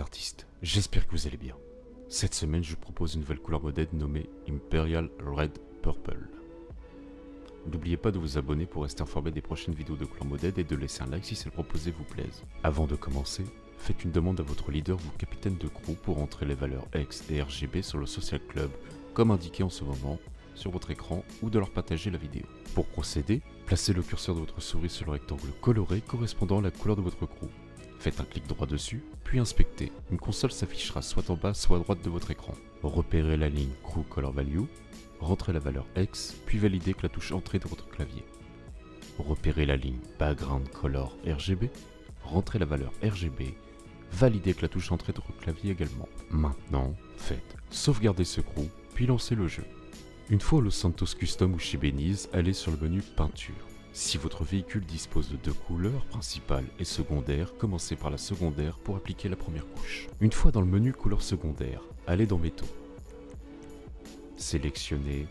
Artistes, j'espère que vous allez bien. Cette semaine, je vous propose une nouvelle couleur modèle nommée Imperial Red Purple. N'oubliez pas de vous abonner pour rester informé des prochaines vidéos de couleur modèle et de laisser un like si celle proposée vous plaise. Avant de commencer, faites une demande à votre leader ou capitaine de crew pour entrer les valeurs X et RGB sur le Social Club, comme indiqué en ce moment sur votre écran ou de leur partager la vidéo. Pour procéder, placez le curseur de votre souris sur le rectangle coloré correspondant à la couleur de votre crew. Faites un clic droit dessus, puis inspectez. Une console s'affichera soit en bas, soit à droite de votre écran. Repérez la ligne Crew Color Value, rentrez la valeur X, puis validez avec la touche Entrée de votre clavier. Repérez la ligne Background Color RGB, rentrez la valeur RGB, validez avec la touche Entrée de votre clavier également. Maintenant, faites sauvegarder ce crew, puis lancez le jeu. Une fois au Santos Custom ou chez Beniz, allez sur le menu Peinture. Si votre véhicule dispose de deux couleurs, principale et secondaire, commencez par la secondaire pour appliquer la première couche. Une fois dans le menu couleur secondaire, allez dans métaux. Sélectionnez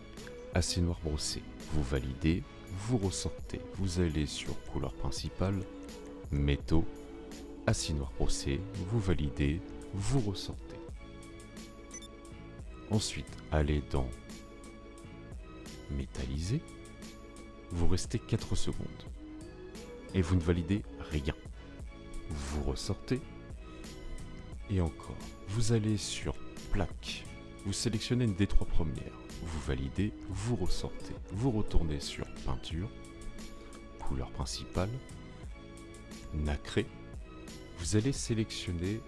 assez noir brossé. Vous validez, vous ressortez. Vous allez sur couleur principale, métaux, acier noir brossé, vous validez, vous ressortez. Ensuite, allez dans métallisé, vous restez 4 secondes. Et vous ne validez rien. Vous ressortez. Et encore, vous allez sur plaque. Vous sélectionnez une des trois premières. Vous validez, vous ressortez. Vous retournez sur peinture, couleur principale, nacré. Vous allez sélectionner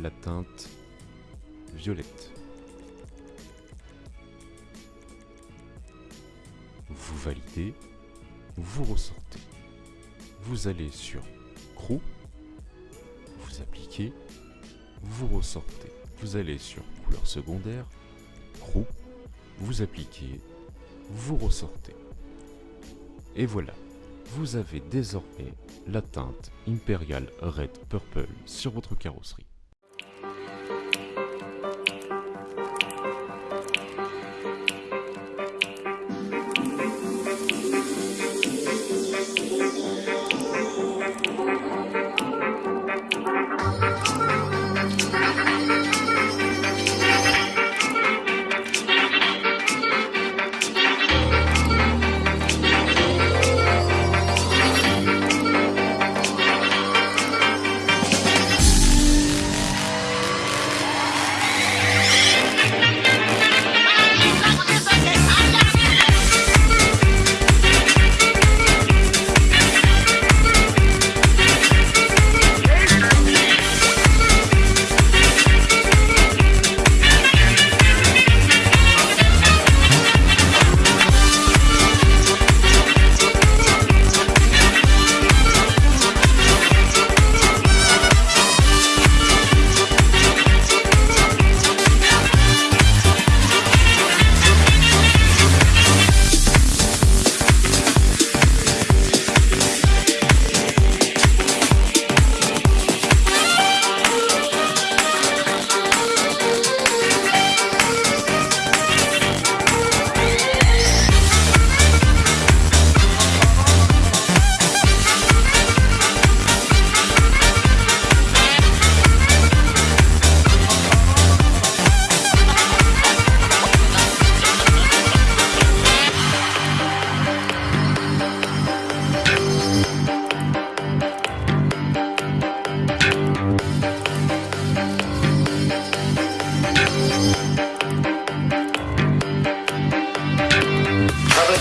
la teinte violette. Vous validez, vous ressortez. Vous allez sur Crew, vous appliquez, vous ressortez. Vous allez sur couleur secondaire, Crew, vous appliquez, vous ressortez. Et voilà, vous avez désormais la teinte Imperial Red Purple sur votre carrosserie.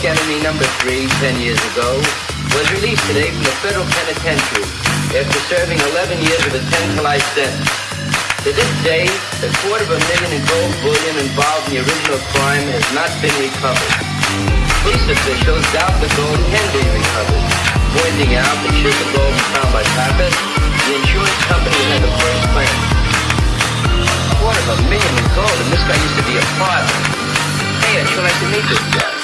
Enemy number three, ten years ago, was released today from the federal penitentiary after serving 11 years of a 10 to life sentence. To this day, a quarter of a million in gold bullion involved in the original crime has not been recovered. Police officials doubt the gold can be recovered, pointing out that should the gold be found by Pappas, the insurance company had the first claim. A quarter of a million in gold, and this guy used to be a father. Hey, I'd sure like to meet this guy.